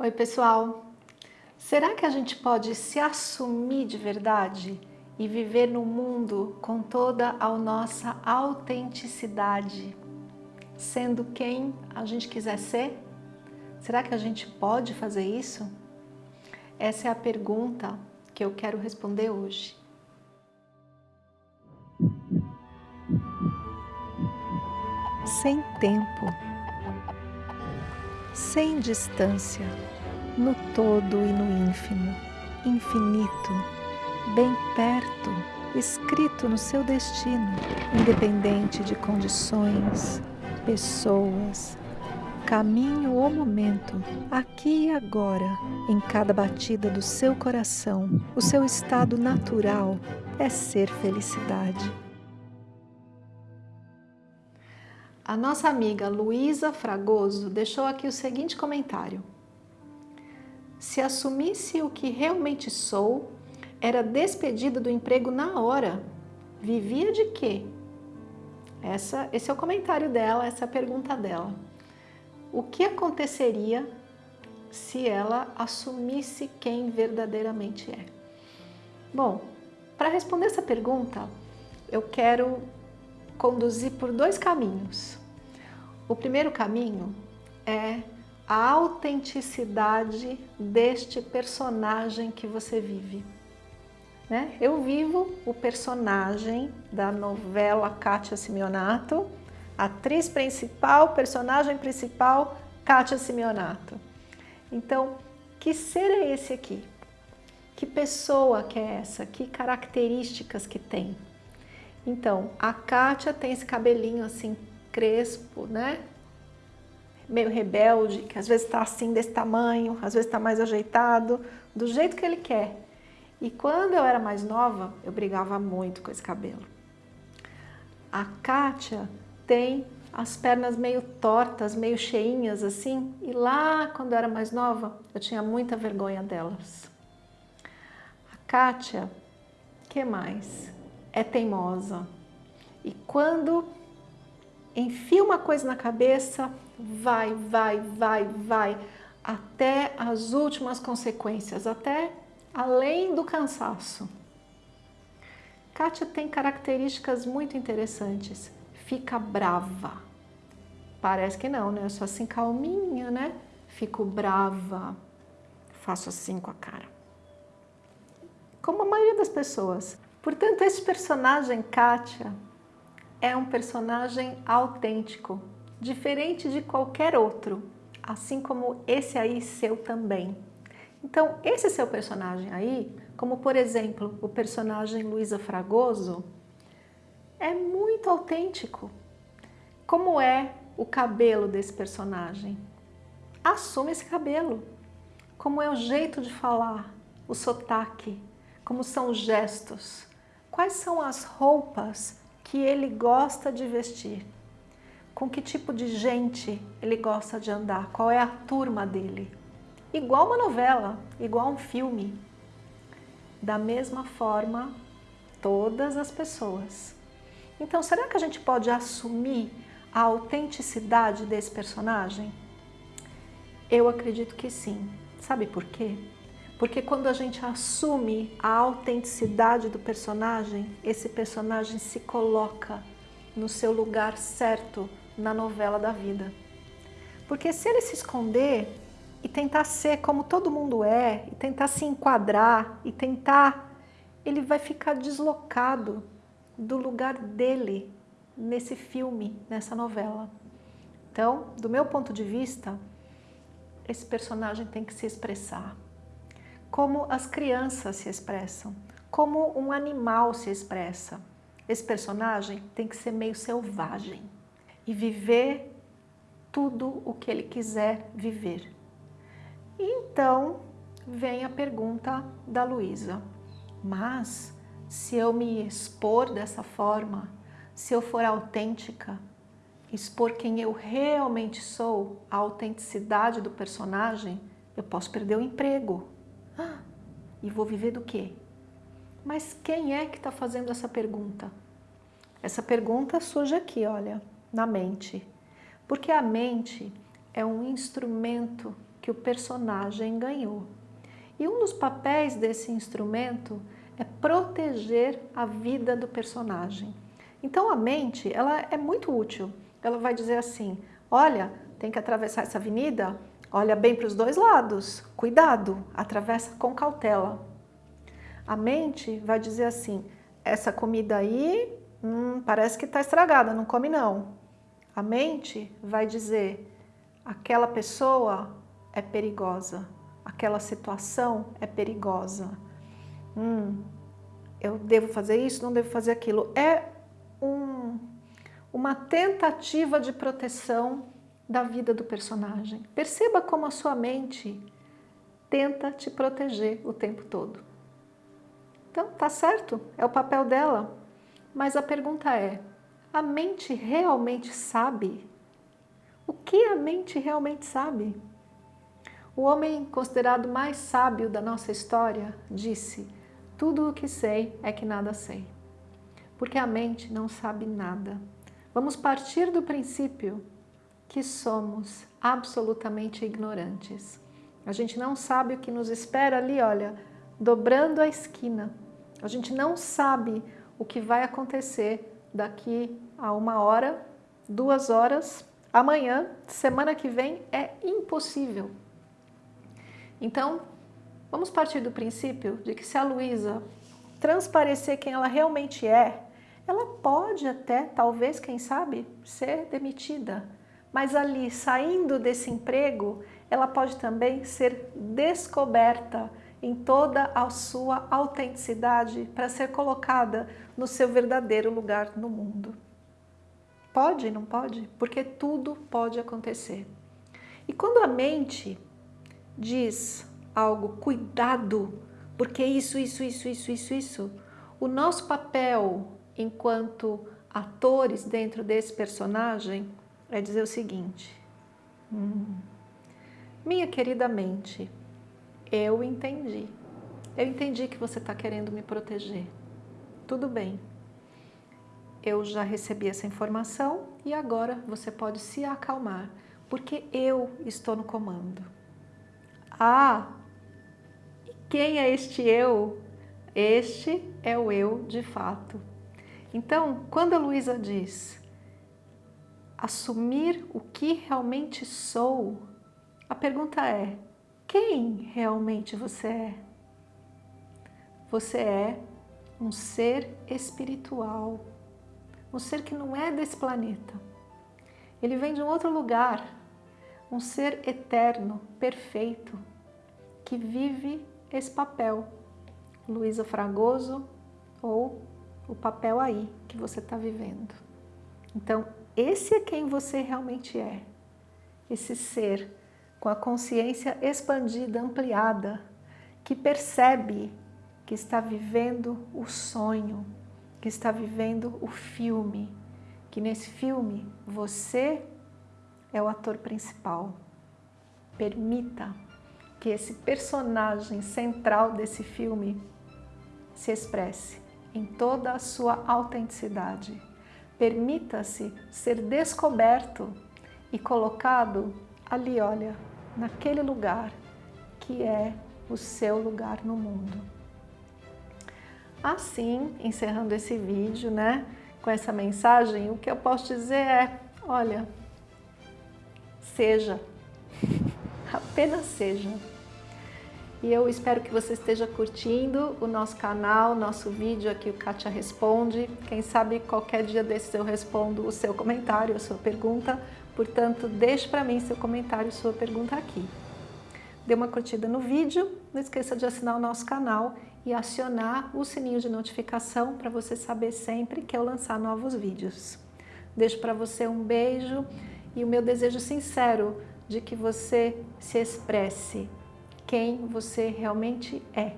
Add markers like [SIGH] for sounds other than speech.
Oi pessoal, será que a gente pode se assumir de verdade e viver no mundo com toda a nossa autenticidade, sendo quem a gente quiser ser? Será que a gente pode fazer isso? Essa é a pergunta que eu quero responder hoje. Sem tempo sem distância, no todo e no ínfimo, infinito, bem perto, escrito no seu destino, independente de condições, pessoas, caminho ou momento, aqui e agora, em cada batida do seu coração, o seu estado natural é ser felicidade. A nossa amiga Luísa Fragoso deixou aqui o seguinte comentário. Se assumisse o que realmente sou, era despedida do emprego na hora. Vivia de quê? Essa, esse é o comentário dela, essa é pergunta dela. O que aconteceria se ela assumisse quem verdadeiramente é? Bom, para responder essa pergunta, eu quero conduzir por dois caminhos. O primeiro caminho é a autenticidade deste personagem que você vive. Né? Eu vivo o personagem da novela Kátia Simeonato, atriz principal, personagem principal, Kátia Simeonato. Então, que ser é esse aqui? Que pessoa que é essa? Que características que tem? Então, a Kátia tem esse cabelinho assim crespo, né? Meio rebelde, que às vezes está assim desse tamanho, às vezes está mais ajeitado, do jeito que ele quer. E quando eu era mais nova, eu brigava muito com esse cabelo. A Kátia tem as pernas meio tortas, meio cheinhas assim, e lá quando eu era mais nova, eu tinha muita vergonha delas. A Kátia, que mais? é teimosa. E quando enfia uma coisa na cabeça, vai, vai, vai, vai, até as últimas consequências, até além do cansaço. Kátia tem características muito interessantes. Fica brava. Parece que não, né? Eu sou assim calminha, né? Fico brava. Faço assim com a cara. Como a maioria das pessoas. Portanto, esse personagem, Kátia, é um personagem autêntico, diferente de qualquer outro, assim como esse aí seu também. Então, esse seu personagem aí, como por exemplo o personagem Luísa Fragoso, é muito autêntico. Como é o cabelo desse personagem? Assume esse cabelo. Como é o jeito de falar, o sotaque, como são os gestos, quais são as roupas que ele gosta de vestir, com que tipo de gente ele gosta de andar, qual é a turma dele. Igual uma novela, igual um filme. Da mesma forma, todas as pessoas. Então, será que a gente pode assumir a autenticidade desse personagem? Eu acredito que sim. Sabe por quê? Porque quando a gente assume a autenticidade do personagem, esse personagem se coloca no seu lugar certo na novela da vida. Porque se ele se esconder e tentar ser como todo mundo é, e tentar se enquadrar, e tentar, ele vai ficar deslocado do lugar dele nesse filme, nessa novela. Então, do meu ponto de vista, esse personagem tem que se expressar como as crianças se expressam, como um animal se expressa. Esse personagem tem que ser meio selvagem e viver tudo o que ele quiser viver. Então vem a pergunta da Luísa, mas se eu me expor dessa forma, se eu for autêntica, expor quem eu realmente sou, a autenticidade do personagem, eu posso perder o emprego, e vou viver do quê? Mas quem é que está fazendo essa pergunta? Essa pergunta surge aqui, olha, na mente. Porque a mente é um instrumento que o personagem ganhou. E um dos papéis desse instrumento é proteger a vida do personagem. Então a mente, ela é muito útil. Ela vai dizer assim, olha, tem que atravessar essa avenida, olha bem para os dois lados, cuidado, atravessa com cautela. A mente vai dizer assim, essa comida aí hum, parece que está estragada, não come não. A mente vai dizer, aquela pessoa é perigosa, aquela situação é perigosa. Hum, eu devo fazer isso, não devo fazer aquilo. É um, uma tentativa de proteção da vida do personagem. Perceba como a sua mente tenta te proteger o tempo todo. Então, tá certo, é o papel dela. Mas a pergunta é, a mente realmente sabe? O que a mente realmente sabe? O homem considerado mais sábio da nossa história disse, tudo o que sei é que nada sei porque a mente não sabe nada. Vamos partir do princípio que somos absolutamente ignorantes. A gente não sabe o que nos espera ali, olha, dobrando a esquina. A gente não sabe o que vai acontecer daqui a uma hora, duas horas, amanhã, semana que vem, é impossível. Então, vamos partir do princípio de que se a Luísa transparecer quem ela realmente é, ela pode até, talvez, quem sabe, ser demitida. Mas ali, saindo desse emprego, ela pode também ser descoberta em toda a sua autenticidade para ser colocada no seu verdadeiro lugar no mundo. Pode, não pode? Porque tudo pode acontecer. E quando a mente diz algo, cuidado, porque isso, isso, isso, isso, isso, isso, o nosso papel enquanto atores dentro desse personagem é dizer o seguinte, hum, minha querida mente, eu entendi, eu entendi que você está querendo me proteger, tudo bem, eu já recebi essa informação e agora você pode se acalmar, porque eu estou no comando. Ah, e quem é este eu? Este é o eu de fato. Então, quando a Luísa diz assumir o que realmente sou, a pergunta é, quem realmente você é? Você é um ser espiritual, um ser que não é desse planeta. Ele vem de um outro lugar, um ser eterno, perfeito, que vive esse papel. Luísa Fragoso ou o papel aí que você está vivendo. Então, esse é quem você realmente é. Esse ser com a consciência expandida, ampliada, que percebe que está vivendo o sonho, que está vivendo o filme, que nesse filme você é o ator principal. Permita que esse personagem central desse filme se expresse em toda a sua autenticidade. Permita-se ser descoberto e colocado ali, olha, naquele lugar que é o seu lugar no mundo. Assim, encerrando esse vídeo, né, com essa mensagem, o que eu posso dizer é, olha, seja, [LAUGHS] apenas seja. E eu espero que você esteja curtindo o nosso canal, nosso vídeo aqui, o Kátia Responde. Quem sabe qualquer dia desses eu respondo o seu comentário, a sua pergunta. Portanto, deixe para mim seu comentário, sua pergunta aqui. Dê uma curtida no vídeo, não esqueça de assinar o nosso canal e acionar o sininho de notificação para você saber sempre que eu lançar novos vídeos. Deixo para você um beijo e o meu desejo sincero de que você se expresse quem você realmente é.